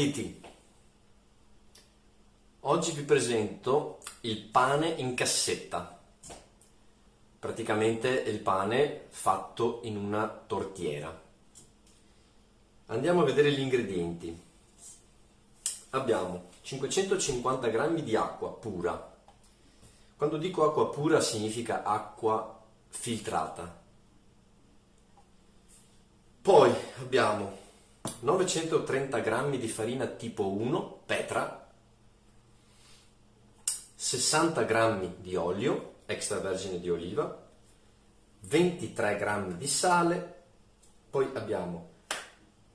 Banditi. Oggi vi presento il pane in cassetta. Praticamente il pane fatto in una tortiera. Andiamo a vedere gli ingredienti. Abbiamo 550 g di acqua pura. Quando dico acqua pura significa acqua filtrata. Poi abbiamo 930 g di farina tipo 1 Petra, 60 g di olio extravergine di oliva, 23 g di sale, poi abbiamo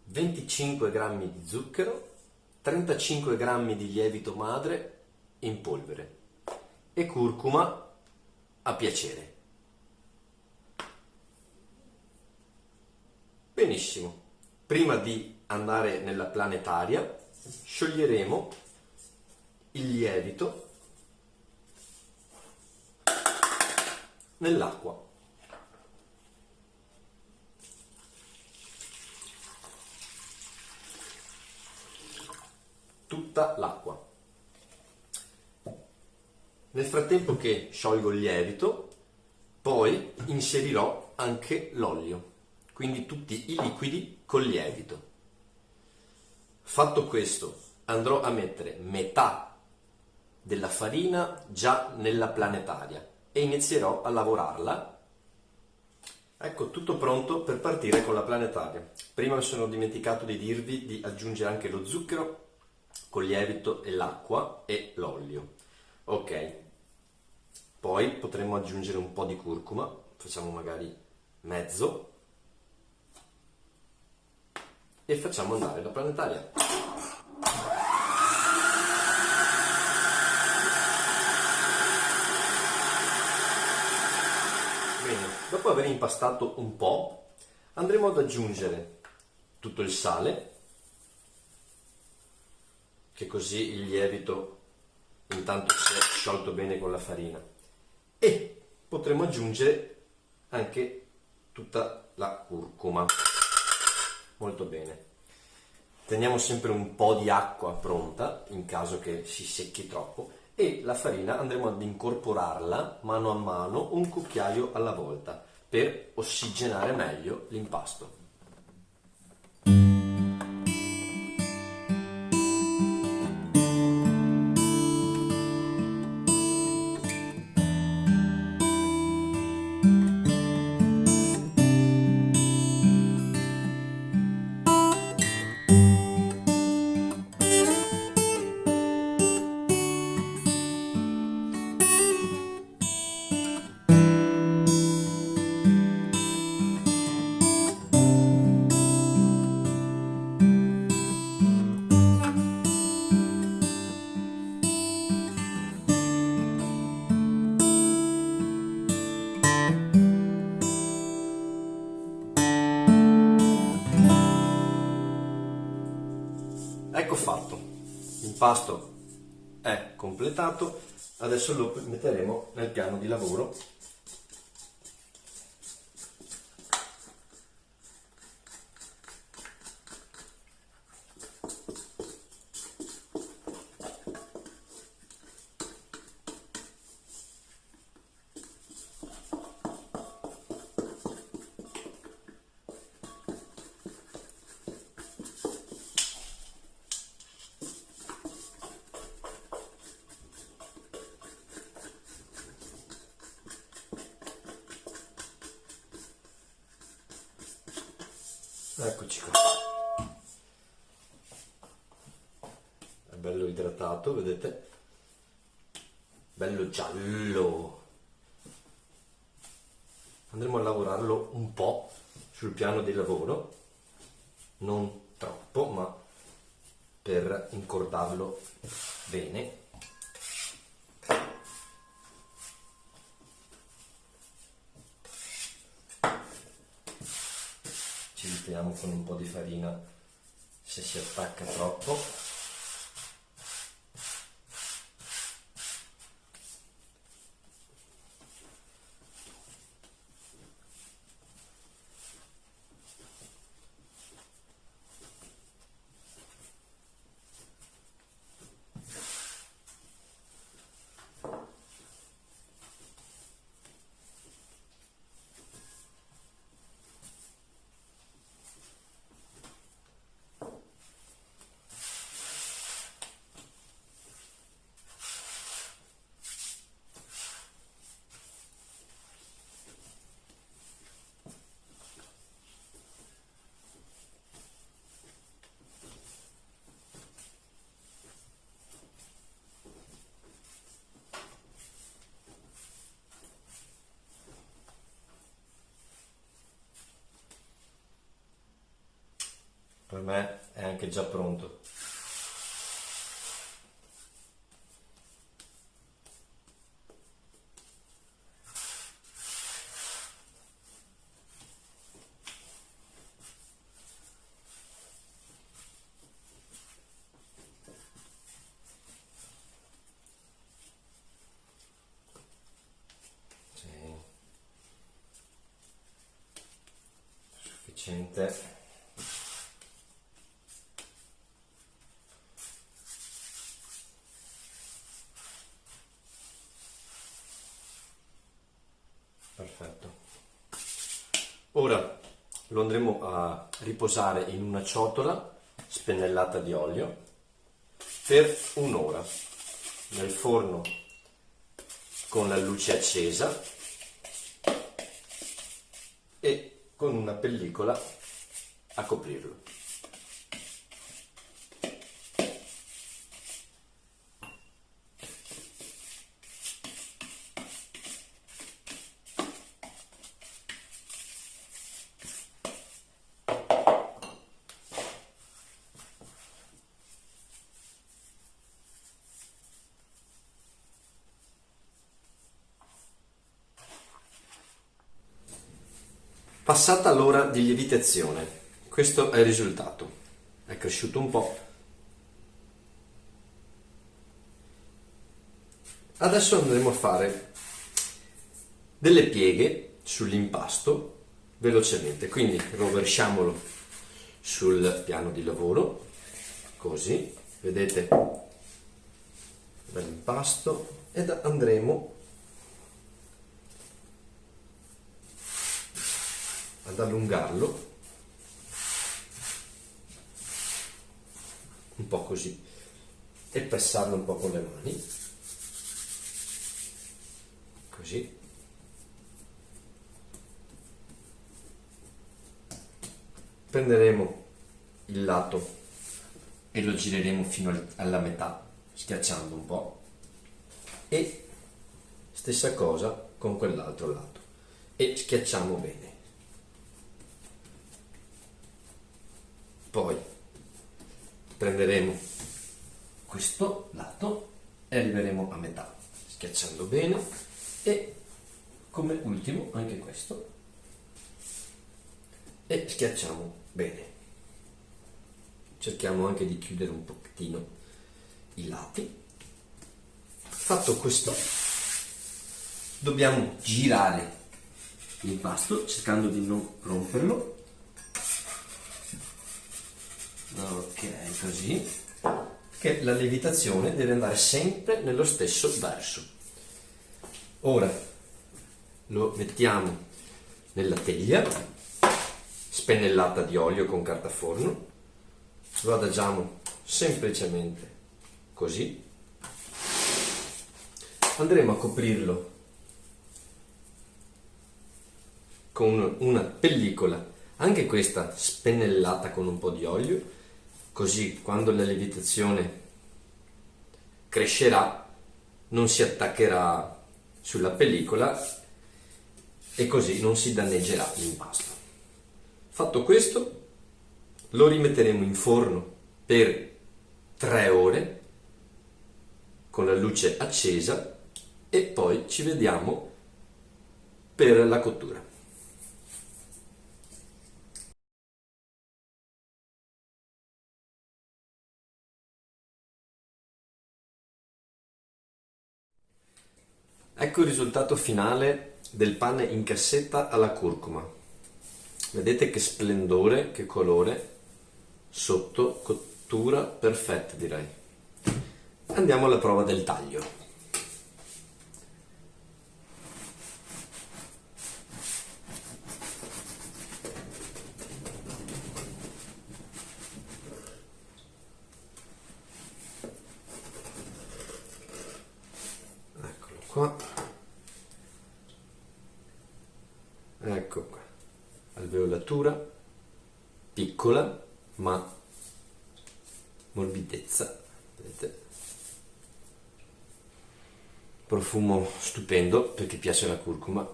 25 g di zucchero, 35 g di lievito madre in polvere e curcuma a piacere. Benissimo prima di andare nella planetaria scioglieremo il lievito nell'acqua. Tutta l'acqua. Nel frattempo che sciolgo il lievito, poi inserirò anche l'olio quindi tutti i liquidi col lievito. Fatto questo, andrò a mettere metà della farina già nella planetaria e inizierò a lavorarla. Ecco, tutto pronto per partire con la planetaria. Prima mi sono dimenticato di dirvi di aggiungere anche lo zucchero col lievito e l'acqua e l'olio. Ok, poi potremmo aggiungere un po' di curcuma, facciamo magari mezzo e facciamo andare la planetaria. Bene, dopo aver impastato un po', andremo ad aggiungere tutto il sale, che così il lievito intanto si è sciolto bene con la farina, e potremo aggiungere anche tutta la curcuma molto bene. Teniamo sempre un po' di acqua pronta in caso che si secchi troppo e la farina andremo ad incorporarla mano a mano un cucchiaio alla volta per ossigenare meglio l'impasto. L'impasto è completato, adesso lo metteremo nel piano di lavoro Eccoci qua. È bello idratato, vedete? Bello giallo. Andremo a lavorarlo un po' sul piano di lavoro, non troppo, ma per incordarlo bene. Ci mettiamo con un po' di farina. Se si attacca troppo me è anche già pronto. sufficiente perfetto ora lo andremo a riposare in una ciotola spennellata di olio per un'ora nel forno con la luce accesa e con una pellicola a coprirlo. Passata l'ora di lievitazione, questo è il risultato. È cresciuto un po'. Adesso andremo a fare delle pieghe sull'impasto velocemente, quindi rovesciamolo sul piano di lavoro, così, vedete l'impasto ed andremo ad allungarlo. Un po' così. E passarlo un po' con le mani. Così. Prenderemo il lato e lo gireremo fino alla metà schiacciando un po' e stessa cosa con quell'altro lato. E schiacciamo bene poi prenderemo questo lato e arriveremo a metà schiacciando bene. E come ultimo anche questo. E schiacciamo bene. Cerchiamo anche di chiudere un pochettino i lati. Fatto questo dobbiamo girare l'impasto cercando di non romperlo ok così che la lievitazione deve andare sempre nello stesso verso. Ora lo mettiamo nella teglia spennellata di olio con carta forno lo adagiamo semplicemente così. Andremo a coprirlo con una pellicola anche questa spennellata con un po' di olio così quando la lievitazione crescerà non si attaccherà sulla pellicola e così non si danneggerà l'impasto. Fatto questo lo rimetteremo in forno per 3 ore con la luce accesa e poi ci vediamo per la cottura. Ecco il risultato finale del pane in cassetta alla curcuma. Vedete che splendore, che colore, sotto cottura perfetta direi. Andiamo alla prova del taglio. qua ecco qua alveolatura piccola ma morbidezza vedete? Profumo stupendo perché piace la curcuma.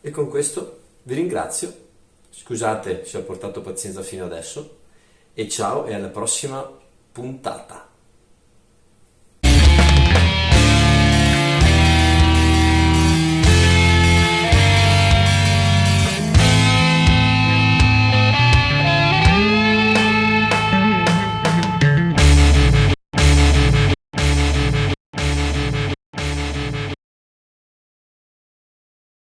E con questo Vi ringrazio, scusate se ho portato pazienza fino adesso. E ciao e alla prossima puntata.